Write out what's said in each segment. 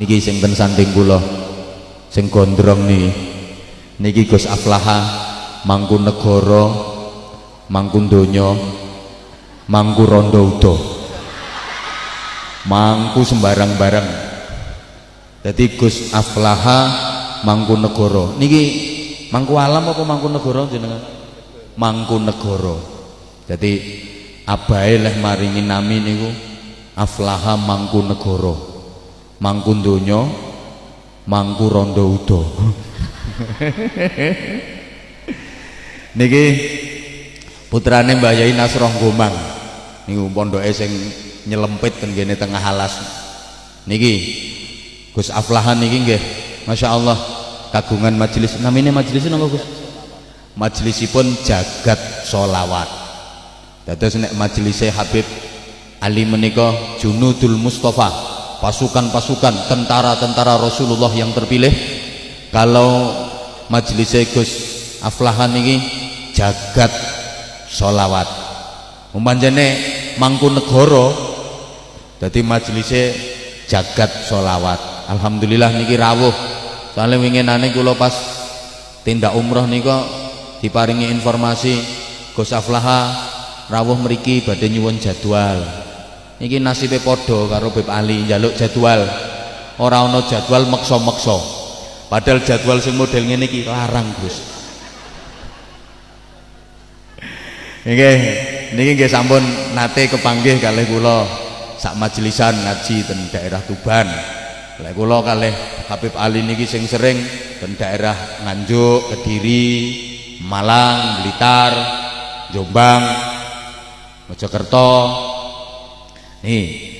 niki sing ten sanding kula sing gondrong niki niki Gus Aflaha mangku negara mangku donya mangku rondo udo. Mangku sembarang barang jadi Gus Aflaha mangku negara. Niki mangku alam apa mangku negara jenengan? Mangku negara. Jadi abahe leh maringi nami niku Aflaha mangku negara mangku donya mangku rondo udo. Niki putrane Mbah Yai Nasroh Gomang. Niku pondoke sing nyelempit ten kene tengah alas. Niki Gus Aflahan niki nggih. Masya Allah kagungan majelis namanya majelis napa Gus? Majelisipun jagat solawat. Dados nek majelisnya Habib Ali menika Junudul Mustafa pasukan-pasukan tentara-tentara Rasulullah yang terpilih. Kalau majelisnya Gus Aflahan ini jagat solawat umpamane mangku negara dadi majelisnya jagat solawat Alhamdulillah niki rawuh. Soalnya winginane kula pas tindak umroh nika diparingi informasi Gus Aflaha rawuh mriki badhe nyuwun jadwal niki nasibe padha karo Beb Ali njaluk jadwal ora ana jadwal meksa-meksa padahal jadwal sing model ngene iki larang Gus Nggih, niki nggih sampun nate kepanggih kalih kula sak majelisan ngaji ten daerah Tuban. Lek kula kalih Habib Ali niki sing sering ten daerah Nganjuk, Kediri, Malang, Blitar, Jombang, Mojokerto. Nih,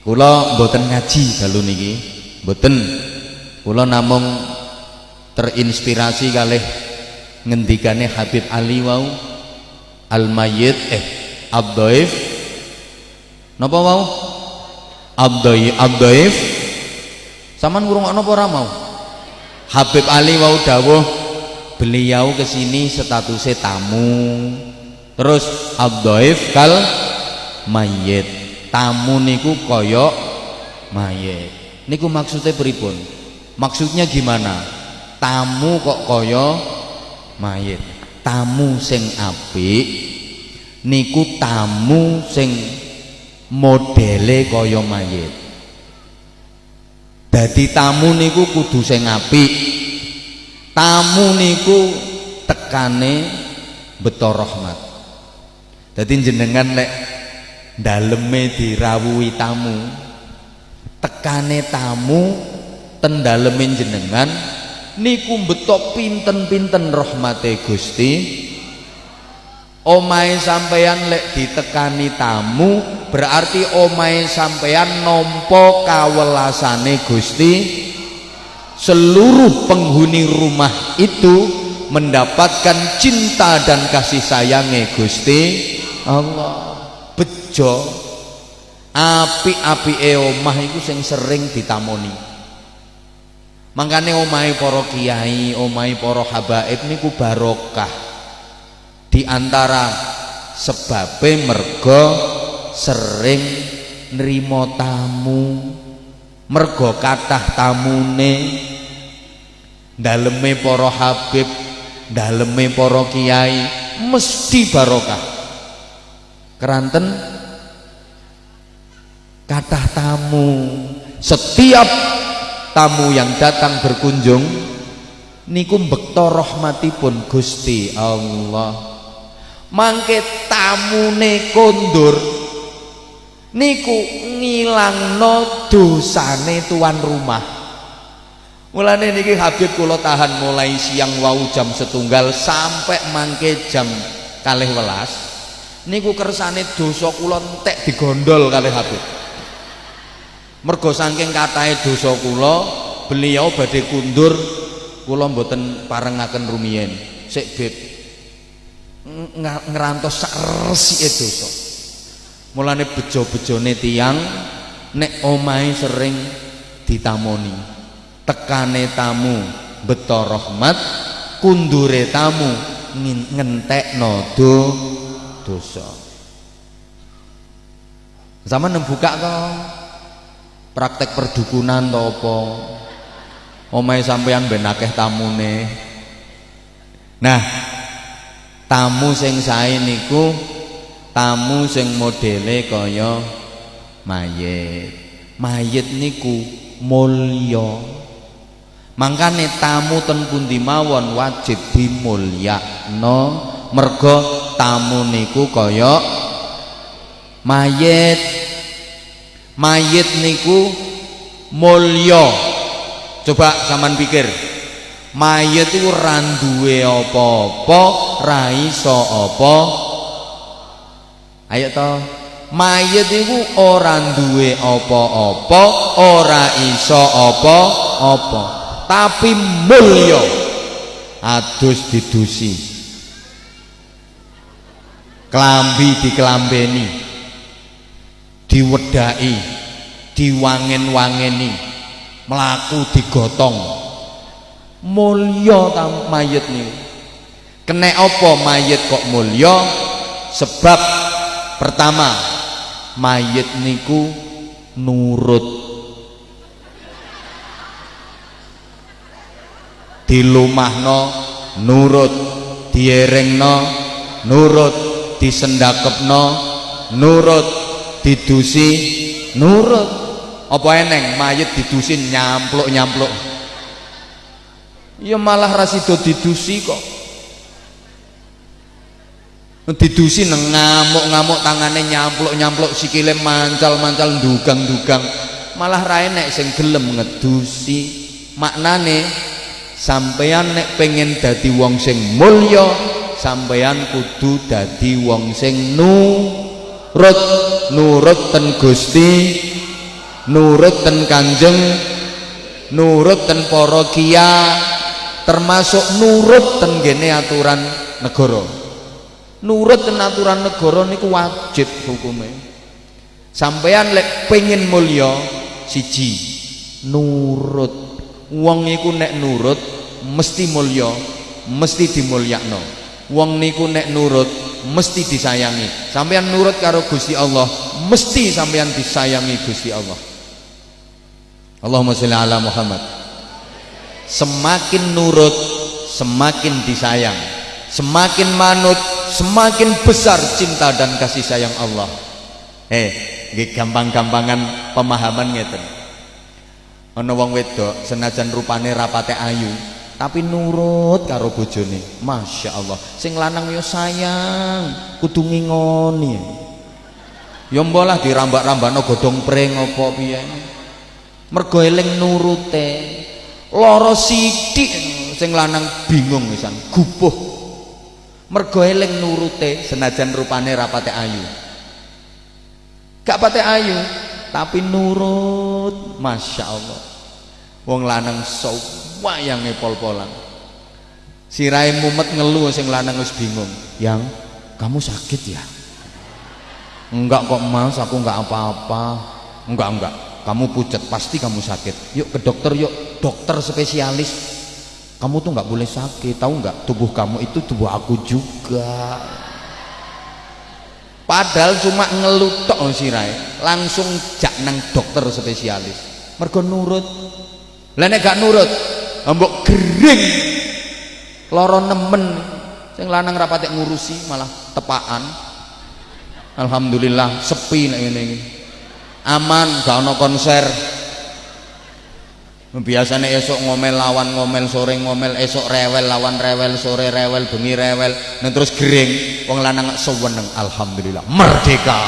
kula mboten ngaji dalu niki, mboten. Kula namung terinspirasi kalih ngendikane Habib Ali wau. Al mayyit eh abdoif. Napa mau abdoi abdoif. Saman ngurungokno apa ora mau? Habib Ali wau dawuh beliau kesini statusnya tamu. Terus abdoif kal mayit tamu niku koyok mayit niku maksudnya pripun? Maksudnya gimana? Tamu kok koyo mayit tamu sing apik niku tamu sing modele kaya mayit dadi tamu niku kudu sing apik. Tamu niku tekane beto rahmat. Dadi jenengan lek daleme dirawuhi tamu. Tekane tamu ten jenengan niku betok pinten-pinten rahmate Gusti. Omahe sampeyan lek ditekani tamu berarti omahe sampeyan nampa kawelasane Gusti. Seluruh penghuni rumah itu mendapatkan cinta dan kasih sayangnya Gusti. Allah bejo api-api omah itu sing sering ditamoni Mangkane omahe para kiai, omahe para habaib niku barokah. Di antara sebabe mergo sering nrimo tamu. Mergo kathah tamune daleme para habib, daleme para kiai mesti barokah. Keranten kathah tamu. Setiap tamu yang datang berkunjung niku bekto rahmatipun Gusti Allah. Mangke tamune kondur niku ngilangno dosane tuan rumah. Mulane niki Habib kula tahan mulai siang wau jam setunggal sampai mangke jam kalih welas niku kersane dosa kula entek digondol kalih Habib mergo saking katahe dosa kula beliau badhe kundur kula mboten parengaken rumiyin. Sik beb ngerantos sak resike dosa. Mulane bejo-bejone tiang nek omahe sering ditamoni. Tekane tamu beto rahmat kundure tamu ngentekno do dosa. Zaman buka kok praktek perdukunan to apa? Omahe sampean ben akeh tamune. Nah tamu sing sae niku tamu sing modele kaya mayit. Mayit niku mulya. Mangkane tamu ten pundi mawon wajib dimulyakno mergo tamu niku kaya mayit mayit niku mulya. Coba sampean pikir. Mayit iku ora duwe apa-apa ra iso apa. Ayo to. Mayit iku ora duwe apa-apa ora iso apa-apa tapi mulya. Adus didusi. Klambi dikelambeni diwedai diwangen-wangeni melaku digotong. Mulya ta mayit niku? Kena apa mayit kok mulya? Sebab pertama mayit niku nurut. Dilumahno nurut. Dierengno nurut. Disendakepno nurut didusi nurut. Apa eneng mayit didusin nyampluk-nyampluk? Ya malah rasido didusi kok. Didusi ngamuk-ngamuk tangannya nyampluk-nyampluk sikile mancal-mancal dugang-dugang malah ra enek sing gelem ngedusi. Maknane sampeyan nek pengen dadi wong sing mulya sampeyan kudu dadi wong sing nurut nurut ten Gusti nurut ten Kanjeng nurut ten para termasuk nurut ten gene aturan negara. Nurut ten aturan negara niku wajib hukumnya sampean lek pengen mulya siji nurut. Wong iku nek nurut mesti mulya mesti dimulyakno. Wong niku nek nurut mesti disayangi. Sampean nurut karo Gusti Allah mesti sampean disayangi Gusti Allah. Allahumma sholli ala Muhammad. Semakin nurut semakin disayang. Semakin manut semakin besar cinta dan kasih sayang Allah. Eh gampang-gampangan pemahaman ngeten. Ana wong wedok senajan rupane rapate ayu tapi nurut karo bojone. Masya Allah sing lanang yo sayang kudu ngingoni. Yo mbolah dirambak-rambakno godhong pring apa piye. Mergo eling nurute lara sithik sing lanang bingung pisan gupuh. Mergo eling nurute senajan rupane rapate ayu. Gak pate ayu tapi nurut. Masya Allah wong lanang sok wayange pol-polan. Sirai mumet ngeluh sing lanang wis bingung. Yang kamu sakit ya? Enggak kok mas aku enggak apa-apa. Enggak enggak. Kamu pucat pasti kamu sakit. Yuk ke dokter yuk. Dokter spesialis. Kamu tuh enggak boleh sakit tahu enggak? Tubuh kamu itu tubuh aku juga. Padahal cuma ngelutok sirai langsung jak nang dokter spesialis. Mergo nurut lah nek gak nurut mbok gering. Loro nemen. Sing lanang rapate ngurusi malah tepaan alhamdulillah sepi nek ngene iki. Aman gak ono konser. Biasanya esok ngomel lawan ngomel sore ngomel esok rewel lawan rewel sore rewel bengi rewel. Dan terus gering wong lanang seweneng. Alhamdulillah. Merdeka